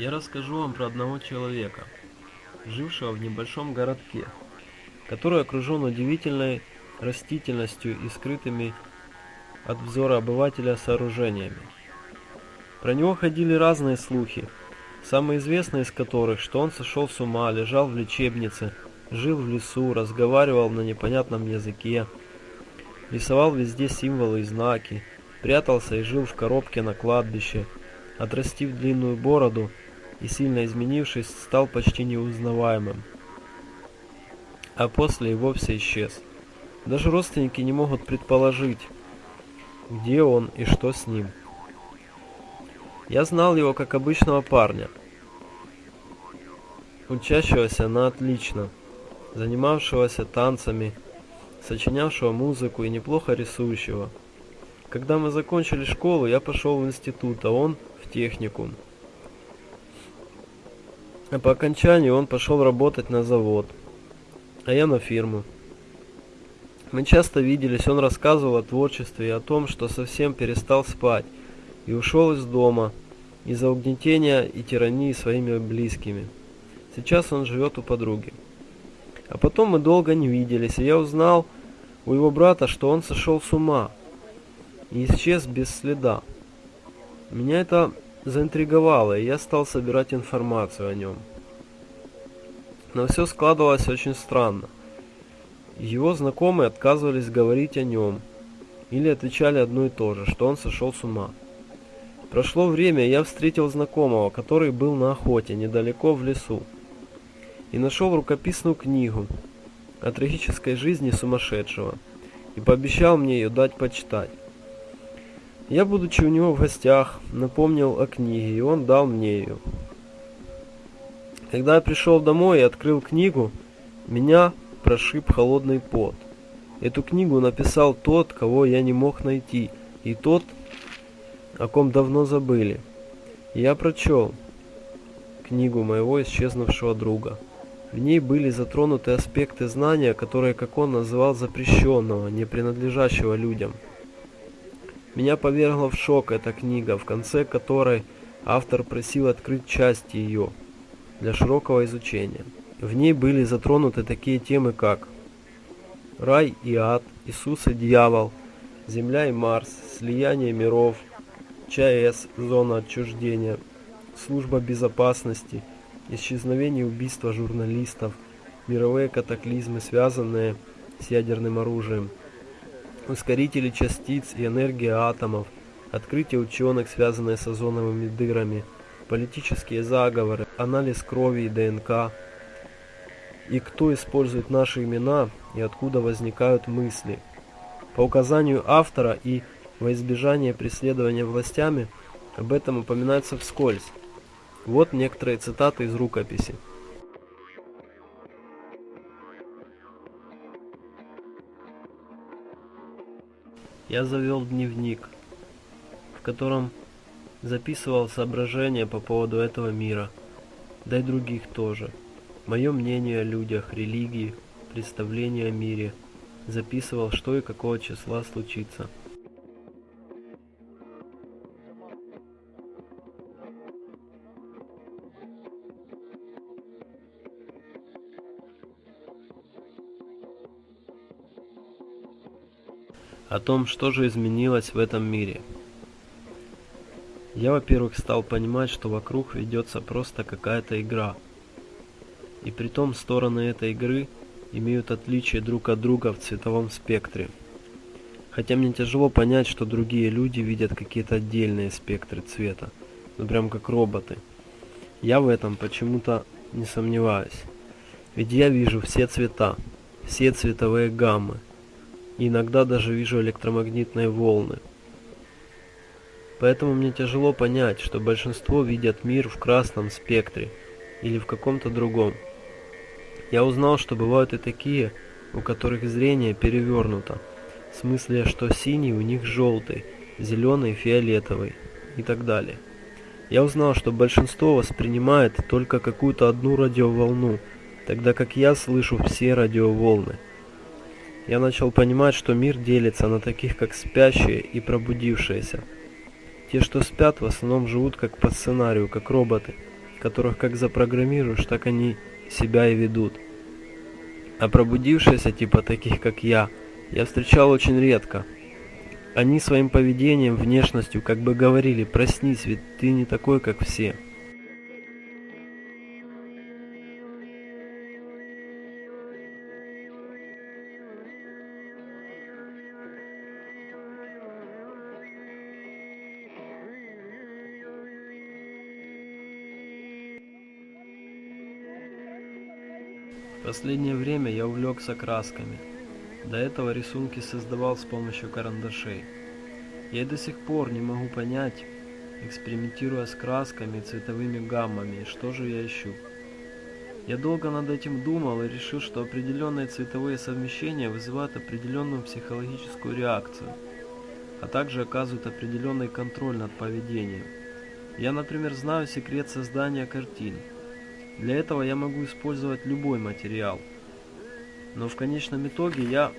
Я расскажу вам про одного человека, жившего в небольшом городке, который окружен удивительной растительностью и скрытыми от взора обывателя сооружениями. Про него ходили разные слухи, самые известные из которых, что он сошел с ума, лежал в лечебнице, жил в лесу, разговаривал на непонятном языке, рисовал везде символы и знаки, прятался и жил в коробке на кладбище, отрастив длинную бороду и сильно изменившись, стал почти неузнаваемым. А после и вовсе исчез. Даже родственники не могут предположить, где он и что с ним. Я знал его как обычного парня, учащегося на отлично, занимавшегося танцами, сочинявшего музыку и неплохо рисующего. Когда мы закончили школу, я пошел в институт, а он в техникум. А по окончанию он пошел работать на завод, а я на фирму. Мы часто виделись, он рассказывал о творчестве и о том, что совсем перестал спать и ушел из дома из-за угнетения и тирании своими близкими. Сейчас он живет у подруги. А потом мы долго не виделись, и я узнал у его брата, что он сошел с ума и исчез без следа. Меня это заинтриговало, и я стал собирать информацию о нем. Но все складывалось очень странно. Его знакомые отказывались говорить о нем, или отвечали одно и то же, что он сошел с ума. Прошло время, я встретил знакомого, который был на охоте, недалеко в лесу, и нашел рукописную книгу о трагической жизни сумасшедшего, и пообещал мне ее дать почитать. Я, будучи у него в гостях, напомнил о книге, и он дал мне ее. Когда я пришел домой и открыл книгу, меня прошиб холодный пот. Эту книгу написал тот, кого я не мог найти, и тот, о ком давно забыли. Я прочел книгу моего исчезнувшего друга. В ней были затронуты аспекты знания, которые, как он называл, запрещенного, не принадлежащего людям. Меня повергла в шок эта книга, в конце которой автор просил открыть части ее для широкого изучения. В ней были затронуты такие темы, как рай и ад, Иисус и дьявол, Земля и Марс, слияние миров, ЧАЭС, зона отчуждения, служба безопасности, исчезновение и убийство журналистов, мировые катаклизмы, связанные с ядерным оружием, ускорители частиц и энергия атомов, открытие ученых, связанные с озоновыми дырами, политические заговоры, анализ крови и ДНК, и кто использует наши имена и откуда возникают мысли. По указанию автора и во избежание преследования властями об этом упоминается вскользь. Вот некоторые цитаты из рукописи. Я завел дневник, в котором записывал соображения по поводу этого мира, да и других тоже. Мое мнение о людях, религии, представление о мире. Записывал, что и какого числа случится. О том, что же изменилось в этом мире. Я, во-первых, стал понимать, что вокруг ведется просто какая-то игра. И при том стороны этой игры имеют отличие друг от друга в цветовом спектре. Хотя мне тяжело понять, что другие люди видят какие-то отдельные спектры цвета, ну прям как роботы. Я в этом почему-то не сомневаюсь. Ведь я вижу все цвета, все цветовые гаммы, иногда даже вижу электромагнитные волны. Поэтому мне тяжело понять, что большинство видят мир в красном спектре или в каком-то другом. Я узнал, что бывают и такие, у которых зрение перевернуто, в смысле, что синий у них желтый, зеленый фиолетовый и так далее. Я узнал, что большинство воспринимает только какую-то одну радиоволну, тогда как я слышу все радиоволны – я начал понимать, что мир делится на таких, как спящие и пробудившиеся. Те, что спят, в основном живут как по сценарию, как роботы. которых как запрограммируешь, так они себя и ведут. А пробудившиеся, типа таких как я, я встречал очень редко. Они своим поведением, внешностью как бы говорили, проснись, ведь ты не такой, как все. Последнее время я увлекся красками. До этого рисунки создавал с помощью карандашей. Я до сих пор не могу понять, экспериментируя с красками и цветовыми гаммами, что же я ищу. Я долго над этим думал и решил, что определенные цветовые совмещения вызывают определенную психологическую реакцию, а также оказывают определенный контроль над поведением. Я, например, знаю секрет создания картин – для этого я могу использовать любой материал. Но в конечном итоге я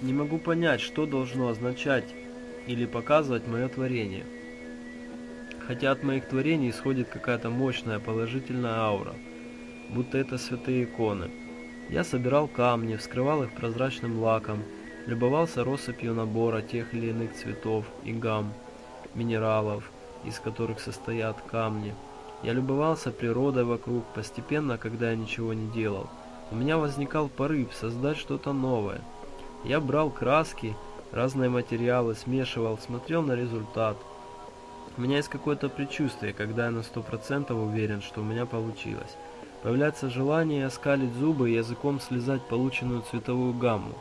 не могу понять, что должно означать или показывать мое творение. Хотя от моих творений исходит какая-то мощная положительная аура, будто это святые иконы. Я собирал камни, вскрывал их прозрачным лаком, любовался россыпью набора тех или иных цветов и гамм, минералов, из которых состоят камни – я любовался природой вокруг, постепенно, когда я ничего не делал. У меня возникал порыв создать что-то новое. Я брал краски, разные материалы, смешивал, смотрел на результат. У меня есть какое-то предчувствие, когда я на сто процентов уверен, что у меня получилось. Появляется желание оскалить зубы и языком слезать полученную цветовую гамму.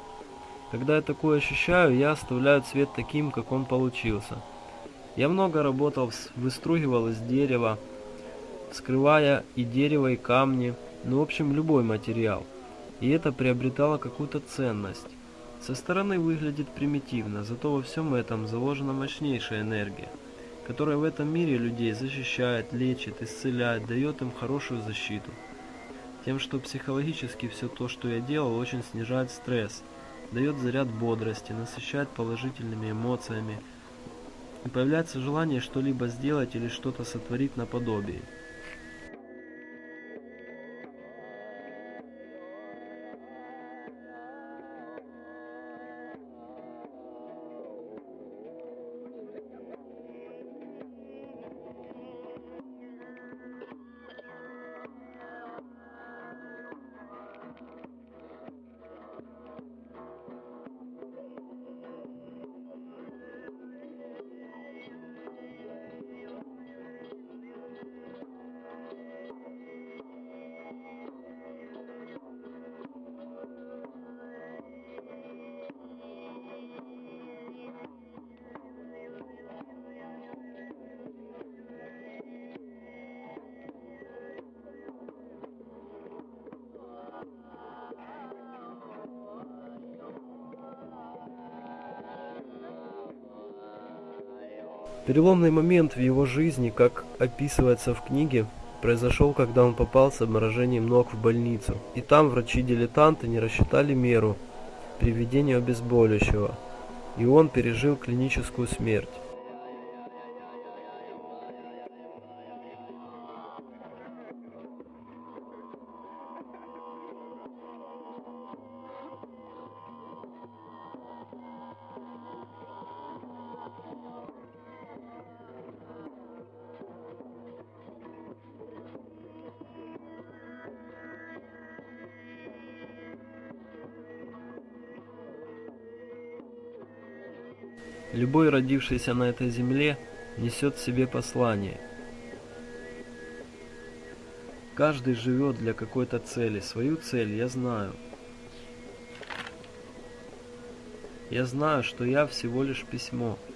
Когда я такое ощущаю, я оставляю цвет таким, как он получился. Я много работал, выстругивал из дерева, скрывая и дерево, и камни, ну в общем любой материал. И это приобретало какую-то ценность. Со стороны выглядит примитивно, зато во всем этом заложена мощнейшая энергия, которая в этом мире людей защищает, лечит, исцеляет, дает им хорошую защиту. Тем, что психологически все то, что я делал, очень снижает стресс, дает заряд бодрости, насыщает положительными эмоциями, и появляется желание что-либо сделать или что-то сотворить наподобие. Переломный момент в его жизни, как описывается в книге, произошел, когда он попал с обморожением ног в больницу. И там врачи-дилетанты не рассчитали меру при введении обезболивающего, и он пережил клиническую смерть. Любой родившийся на этой земле несет в себе послание. Каждый живет для какой-то цели. Свою цель я знаю. Я знаю, что я всего лишь письмо –